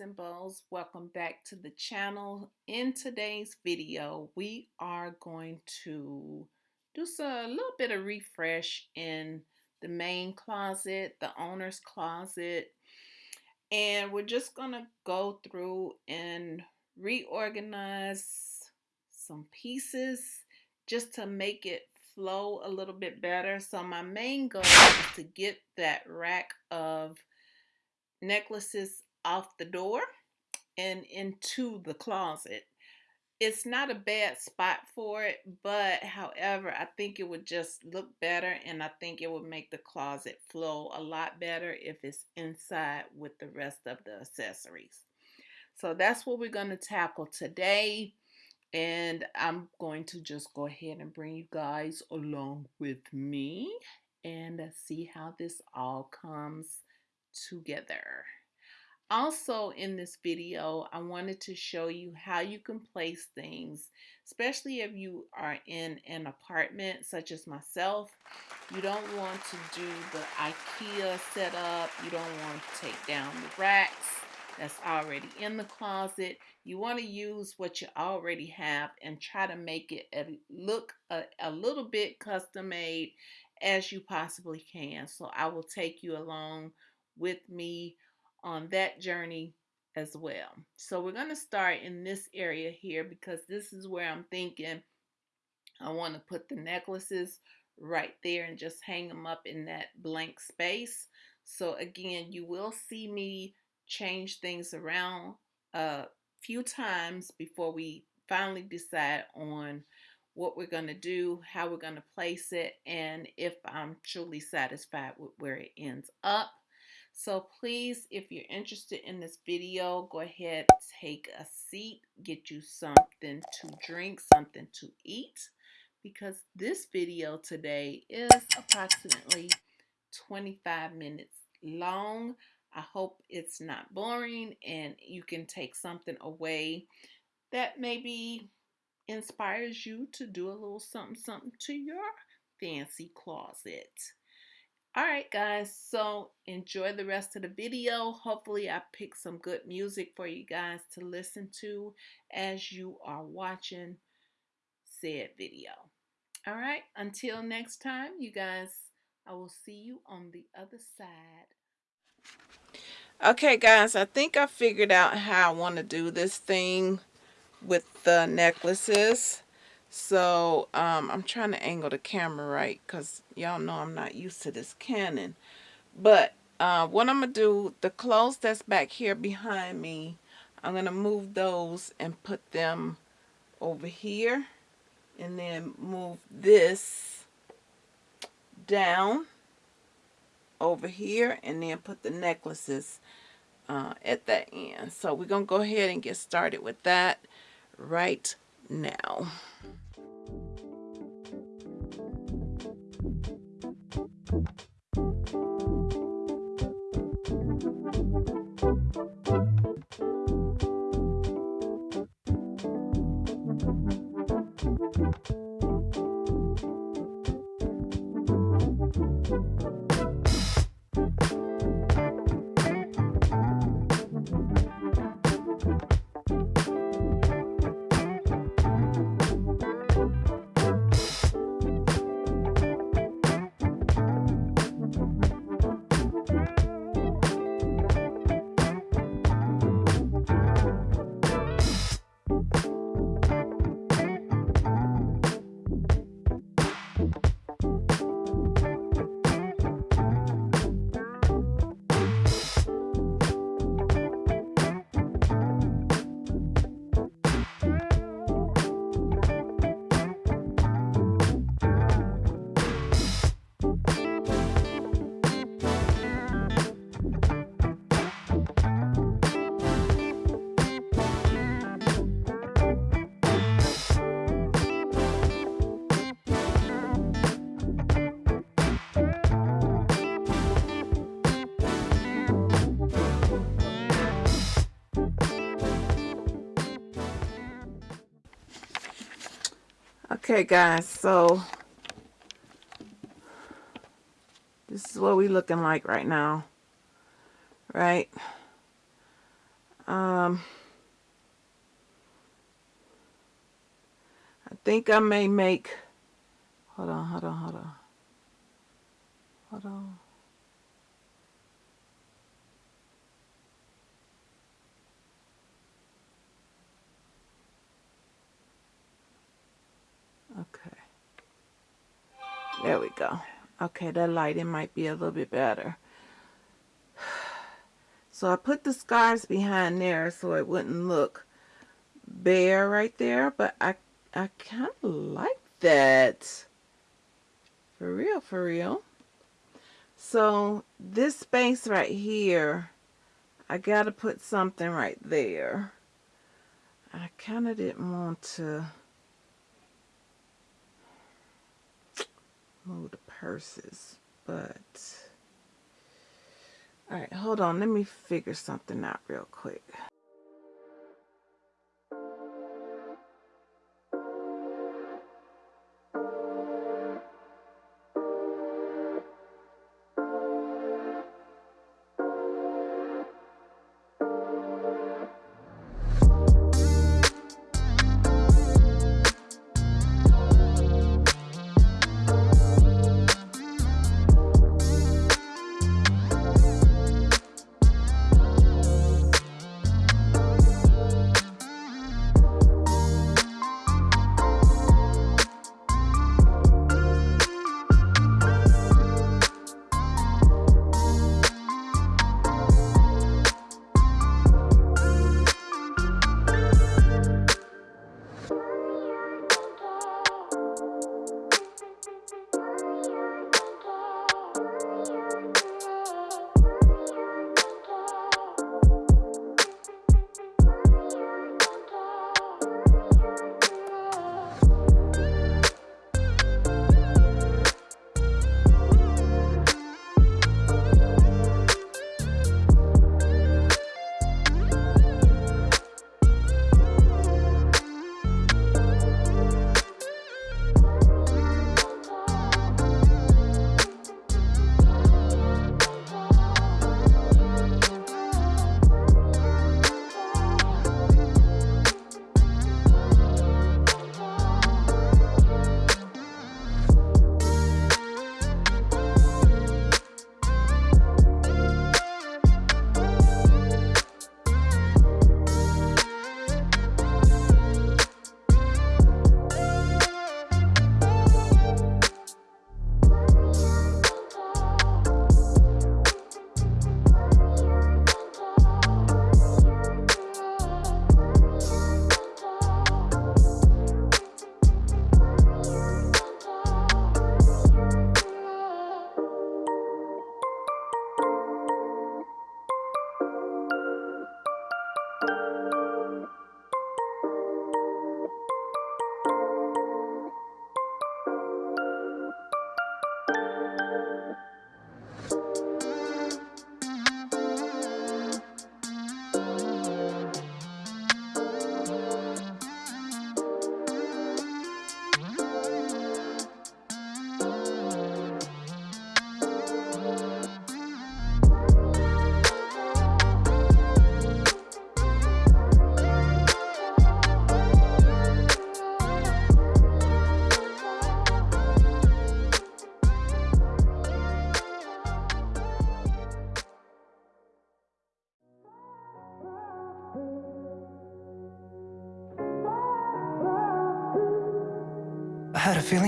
and bows welcome back to the channel. In today's video we are going to do a little bit of refresh in the main closet the owner's closet. And we're just gonna go through and reorganize some pieces just to make it flow a little bit better. So my main goal is to get that rack of necklaces off the door and into the closet. It's not a bad spot for it, but however, I think it would just look better and I think it would make the closet flow a lot better if it's inside with the rest of the accessories. So that's what we're going to tackle today. And I'm going to just go ahead and bring you guys along with me and see how this all comes together. Also in this video, I wanted to show you how you can place things, especially if you are in an apartment such as myself. You don't want to do the IKEA setup. You don't want to take down the racks that's already in the closet. You want to use what you already have and try to make it a, look a, a little bit custom made as you possibly can. So I will take you along with me on that journey as well. So we're going to start in this area here because this is where I'm thinking I want to put the necklaces right there and just hang them up in that blank space. So again, you will see me change things around a few times before we finally decide on what we're going to do, how we're going to place it, and if I'm truly satisfied with where it ends up. So please, if you're interested in this video, go ahead, take a seat, get you something to drink, something to eat, because this video today is approximately 25 minutes long. I hope it's not boring and you can take something away that maybe inspires you to do a little something something to your fancy closet. All right, guys, so enjoy the rest of the video. Hopefully, I picked some good music for you guys to listen to as you are watching said video. All right, until next time, you guys, I will see you on the other side. Okay, guys, I think I figured out how I want to do this thing with the necklaces. So um, I'm trying to angle the camera right because y'all know I'm not used to this Canon. But uh, what I'm going to do, the clothes that's back here behind me, I'm going to move those and put them over here. And then move this down over here and then put the necklaces uh, at that end. So we're going to go ahead and get started with that right now. Thank you. Okay, guys, so this is what we looking like right now, right? Um, I think I may make, hold on, hold on, hold on. Hold on. There we go. Okay, that lighting might be a little bit better. So I put the scars behind there so it wouldn't look bare right there, but I I kind of like that. For real, for real. So this space right here, I got to put something right there. I kind of didn't want to the purses, but all right, hold on. Let me figure something out real quick.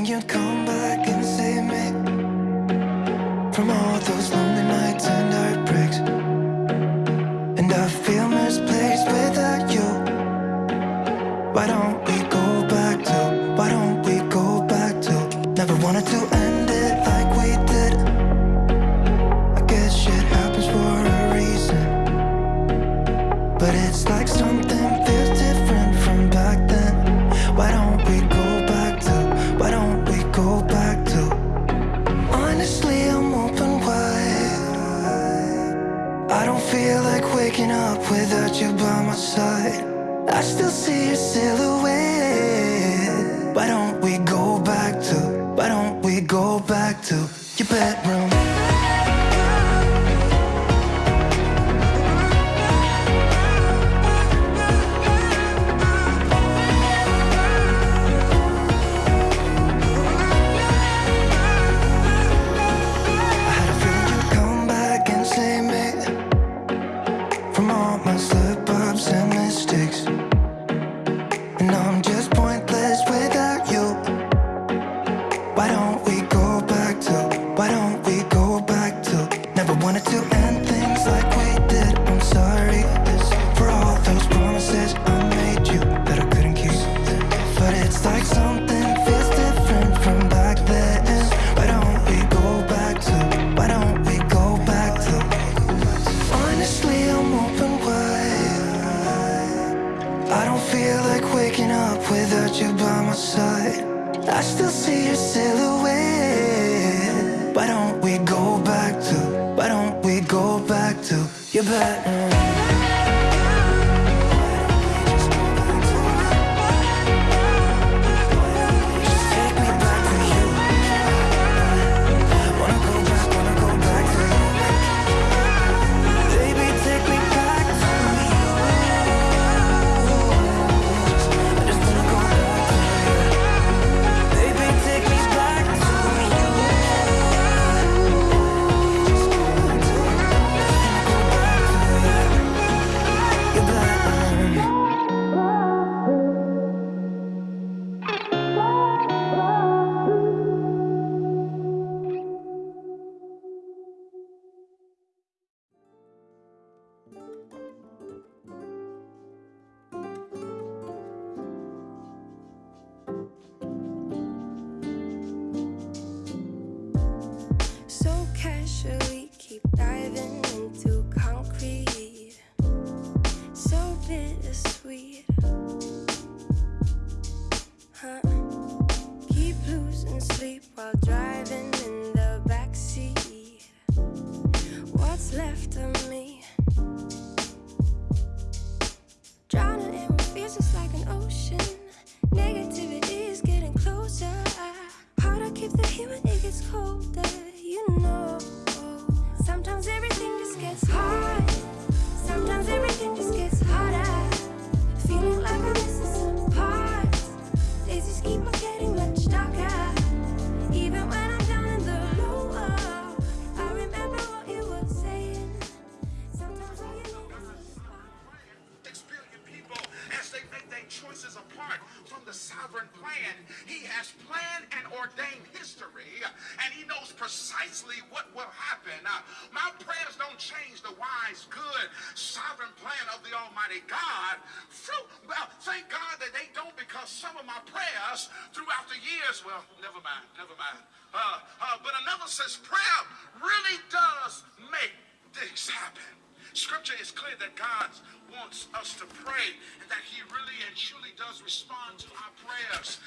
You'd come back and save me From all back to your bedroom to sovereign plan of the Almighty God. Well, thank God that they don't, because some of my prayers throughout the years, well, never mind, never mind. Uh, uh, but another says prayer really does make things happen. Scripture is clear that God wants us to pray and that He really and truly does respond to our prayers.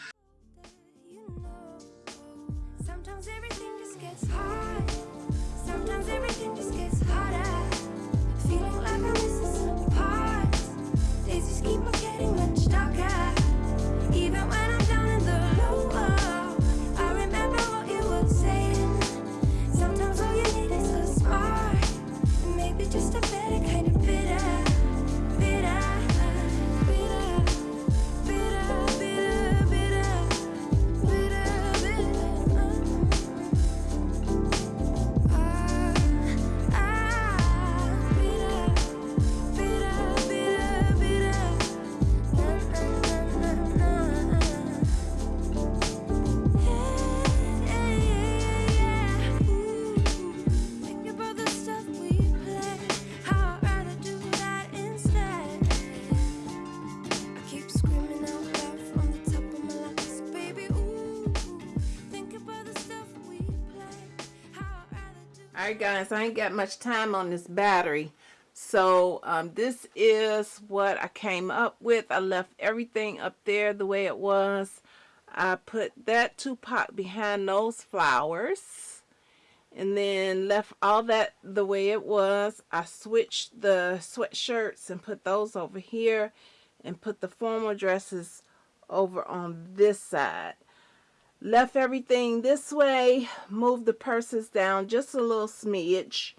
Sometimes everything just gets hard. Sometimes everything just gets harder. Guys, I ain't got much time on this battery. So um, this is what I came up with. I left everything up there the way it was. I put that Tupac behind those flowers and then left all that the way it was. I switched the sweatshirts and put those over here and put the formal dresses over on this side left everything this way, moved the purses down just a little smidge,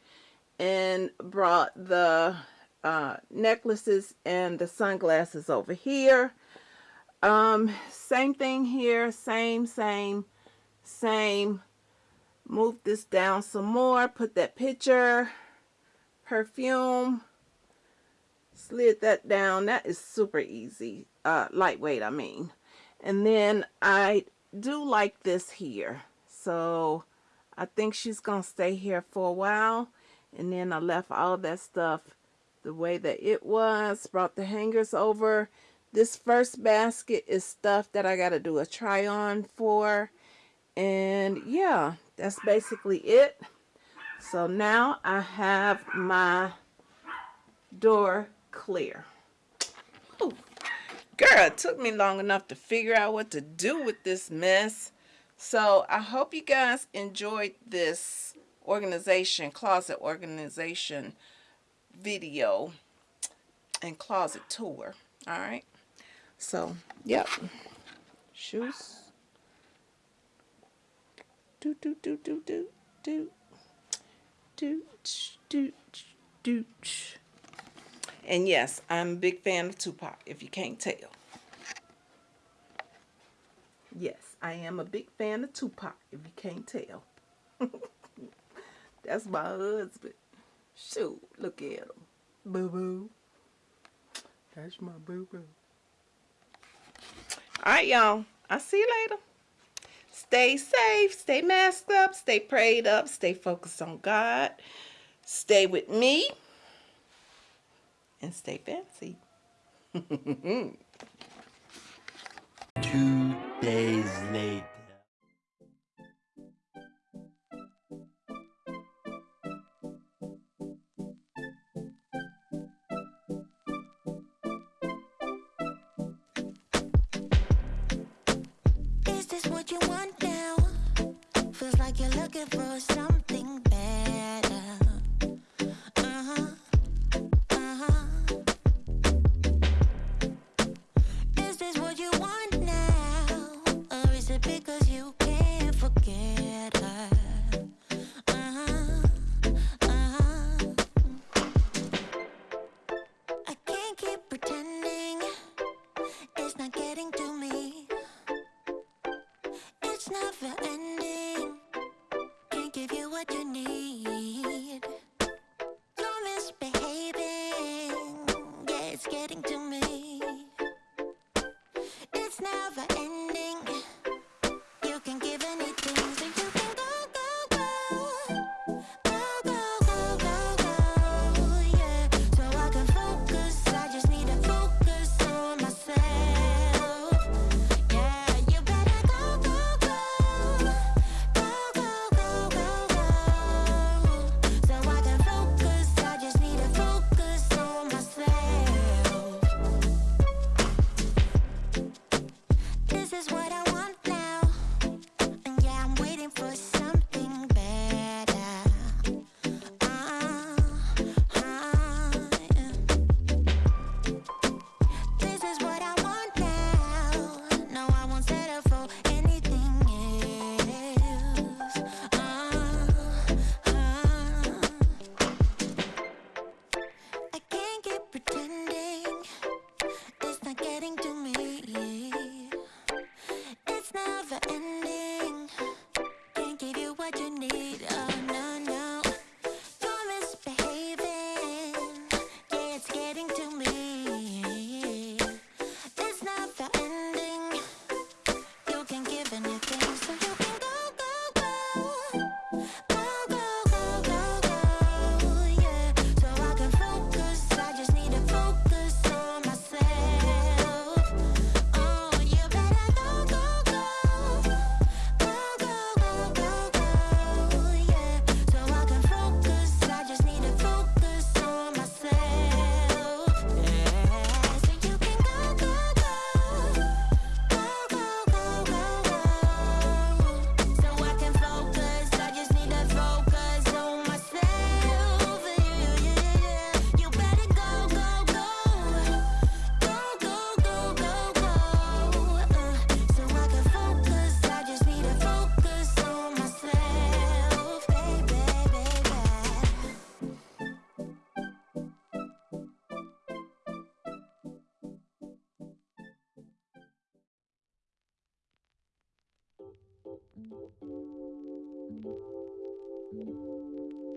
and brought the uh, necklaces and the sunglasses over here. Um, same thing here, same, same, same. Move this down some more, put that picture, perfume, slid that down. That is super easy, uh, lightweight, I mean. And then I do like this here. So I think she's going to stay here for a while. And then I left all that stuff the way that it was. Brought the hangers over. This first basket is stuff that I got to do a try on for. And yeah, that's basically it. So now I have my door clear. Girl, it took me long enough to figure out what to do with this mess. So I hope you guys enjoyed this organization, closet organization video and closet tour. All right. So, yep. Shoes. Do, do, do, do, do, do. Do, do, do, do. And yes, I'm a big fan of Tupac, if you can't tell. Yes, I am a big fan of Tupac, if you can't tell. That's my husband. Shoot, look at him. Boo boo. That's my boo boo. All right, y'all. I'll see you later. Stay safe, stay masked up, stay prayed up, stay focused on God, stay with me, and stay fancy. Two days later. Is this what you want now? Feels like you're looking for something Thank you.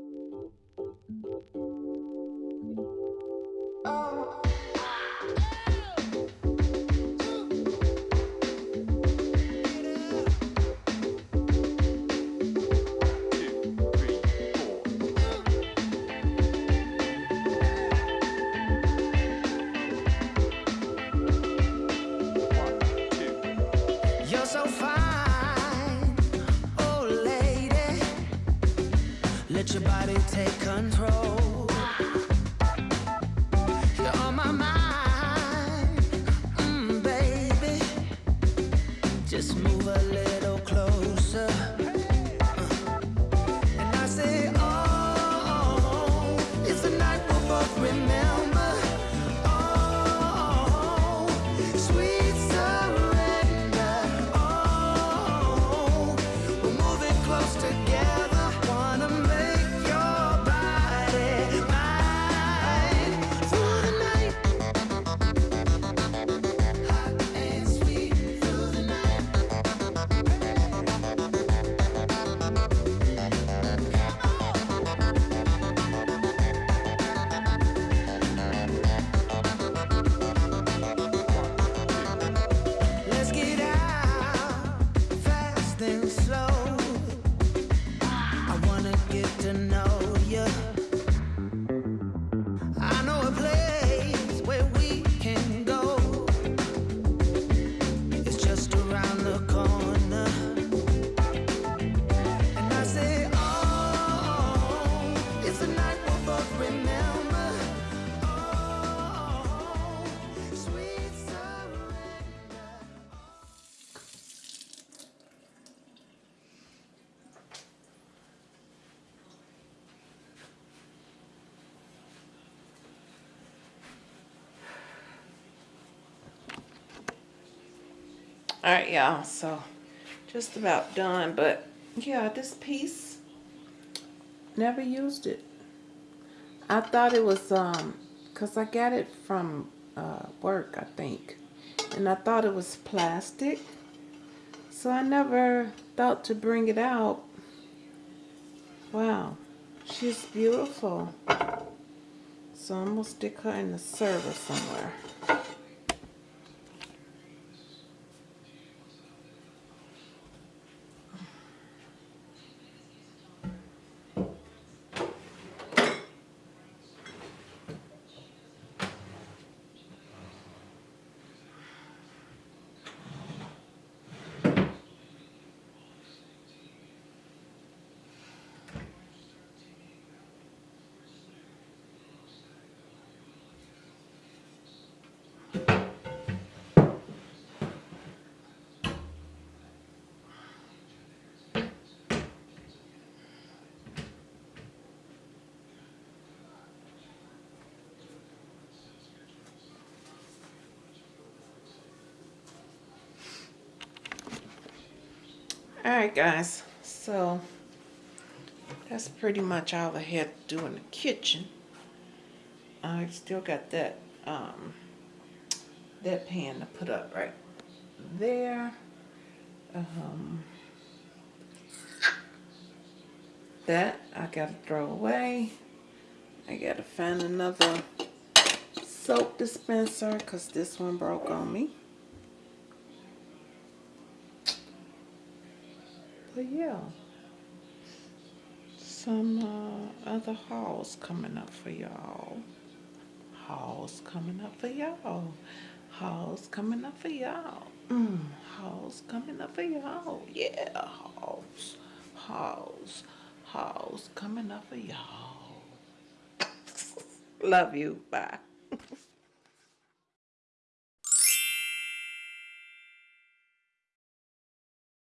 All right, y'all. So just about done, but yeah, this piece never used it. I thought it was um, cause I got it from uh, work, I think, and I thought it was plastic. So I never thought to bring it out. Wow, she's beautiful. So I'm gonna stick her in the server somewhere. All right, guys. So that's pretty much all I had to do in the kitchen. I still got that um, that pan to put up right there. Um, that I gotta throw away. I gotta find another soap dispenser because this one broke on me. Yeah, some uh, other hauls coming up for y'all. Hauls coming up for y'all. Hauls coming up for y'all. Mm, hauls coming up for y'all. Yeah, hauls. Hauls. Hauls coming up for y'all. Love you. Bye.